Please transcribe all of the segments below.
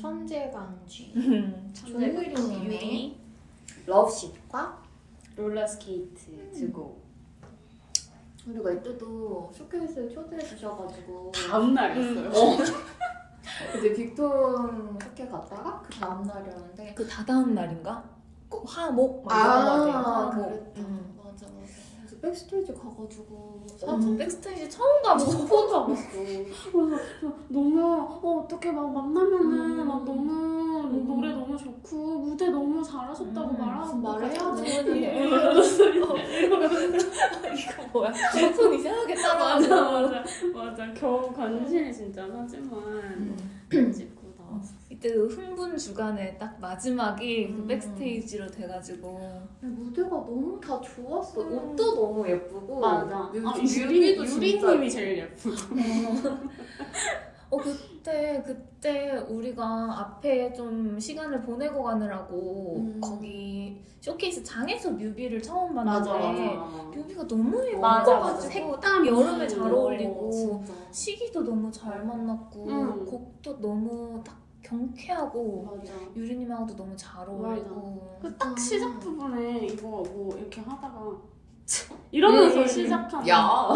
천재강쥐 음. 조유리님의 Love Shhh과 롤러스케이트 두고 우리가 이때도 쇼케이스에 초대해 주셔가지고 다음 날이었어요. 이제 빅톤 쇼케 갔다가 그 다음 날이었는데 그 다다음 날인가? 꼭 화목 막 이런 거 같아요. 화목. 그랬다 음. 맞아 맞아 그래서 backstage 가가지고 음, 사진 backstage 처음 가보고 가봤어 그래서 너무 어, 어떻게 막 만나면은 음. 막 너무 음. 노래 너무 좋고 무대 너무 잘하셨다고 음. 말하고 말해야지. 이거 뭐야? 손 이상하게 따라하는 맞아 맞아 맞아 겨우 간신히 진짜 사진만 음. 나왔어. 이때 그 흥분 주간에 딱 마지막이 그 음. 백스테이지로 돼가지고 무대가 너무 다 좋았어 음. 옷도 너무 예쁘고 맞아. 뮤- 아, 유리 유리님이 제일 예쁘고. 어 그때 그때 우리가 앞에 좀 시간을 보내고 가느라고 음. 거기 쇼케이스 장에서 뮤비를 처음 맞아 봤는데 맞아. 뮤비가 너무 맞아, 예뻐가지고 맞아. 딱 여름에 잘 어, 어울리고 진짜. 시기도 너무 잘 만났고 음. 곡도 너무 딱 경쾌하고 맞아. 유리님하고도 너무 잘 어울리고 그 딱 시작 부분에 이거 뭐 이렇게 하다가 이러면서 음. 시작하는 야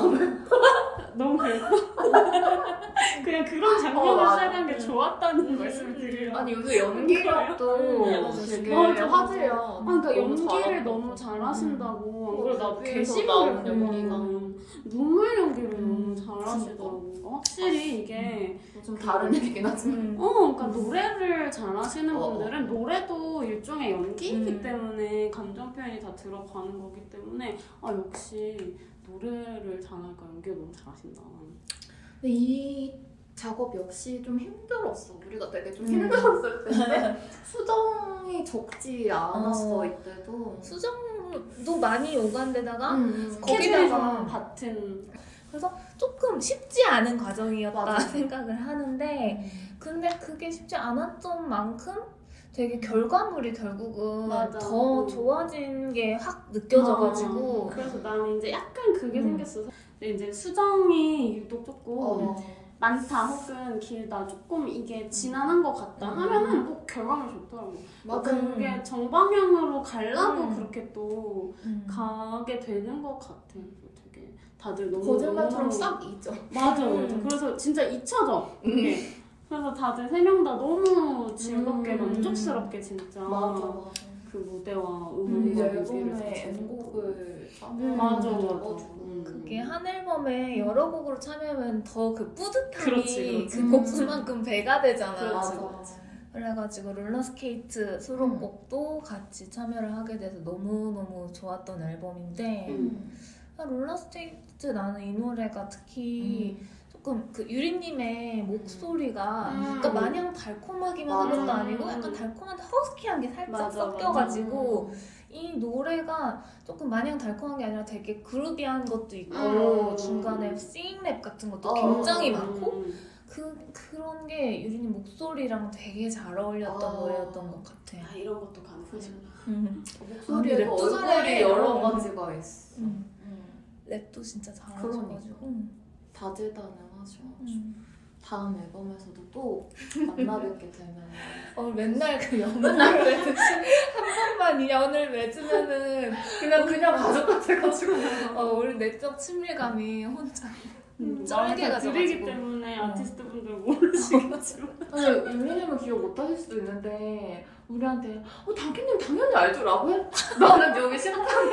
너무 그랬어. 그냥 어, 맞아. 시작한 게 좋았다는 말씀을 드리려. 아니 요새 연기력도 음. 되게 맞아. 화제야 아, 그러니까 연기를. 너무 잘하신다고. 뮤비에서 게시물을 나온 보니까 연기가. 눈물 연기를 음, 너무 잘하시더라고. 확실히 이게 좀 다른 얘기긴 하지만 음. 어, 그러니까 노래를 잘하시는 어. 분들은 노래도 일종의 연기이기 음. 때문에 감정 표현이 다 들어가는 거기 때문에 아 역시 노래를 잘하니까 연기를 너무 잘하신다. 근데 이 작업 역시 좀 힘들었어 우리가 되게 좀 음. 힘들었을 텐데 수정이 적지 않았어 어. 이때도 수정도 많이 오간 데다가 음, 스케줄이 거기다가 좀 같은 그래서 조금 쉽지 않은 과정이었다 맞아. 생각을 하는데 근데 그게 쉽지 않았던 만큼 되게 결과물이 결국은 맞아. 더 음. 좋아진 게 확 느껴져가지고 그래서 나는 이제 약간 그게 음. 생겼어. 이제 수정이 유독 조금 어. 많다 혹은 길다 조금 이게 지난한 것 같다 음. 하면은 또 결과물 좋더라고. 맞아 음. 그게 정방향으로 가려고 음. 그렇게 또 음. 가게 되는 것 같아. 그래서 되게 다들 너무 거짓말처럼 싹 잊어 맞아 맞아. 음. 그래서 진짜 잊혀져. 그게. 그래서 다들 세 명 다 너무 즐겁게 음. 만족스럽게 진짜 맞아 맞아 그 무대와 음, 이 음악과 앨범에 음, 맞아 맞아. 해가지고. 음. 한 앨범에 여러 곡으로 참여하면 더 그 뿌듯함이 그렇지, 그렇지. 그 곡수만큼 배가 되잖아. 그렇지, 맞아 그래가지고 롤러스케이트 수록곡도 같이 참여를 하게 돼서 너무너무 좋았던 앨범인데 음. 롤러스케이트 나는 이 노래가 특히 음. 조금 그 유리님의 목소리가 음. 그러니까 마냥 달콤하기만 한 맞아. 것도 아니고 약간 달콤한데 허스키한 게 살짝 맞아, 섞여가지고 이 노래가 조금 마냥 달콤한 게 아니라 되게 그루비한 것도 있고 음. 중간에 싱랩 같은 것도 어. 굉장히 음. 많고 그 그런 게 유리님 목소리랑 되게 잘 어울렸던 어. 노래였던 것 같아요. 아 이런 것도 가능하시구나. 음. 목소리에도 랩도 얼굴이. 여러 음. 가지가 있어 음. 음. 랩도 진짜 잘하셔가지고. 다재다능하셔 음. 다음 앨범에서도 또 만나뵙게 되면 어 맨날 그 연을 맺듯이 한 번만 이 연을 맺으면은 그냥 그냥 가족 같아가지고 어 우리 내적 친밀감이 혼자 음, 쩔게 들이기 가져가지고. 때문에 어. 아티스트 분들 모르시겠지만 아니 윤미님은 기억 못하실 수도 있는데 우리한테 어 당기님 당연히 알죠라고 해? 나는 여기 심장이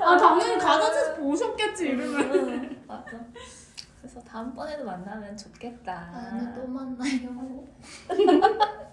아 당연히 가자지 보셨겠지 이러면 음, 맞아. 그래서 다음번에도 만나면 좋겠다. 다음에 또 만나요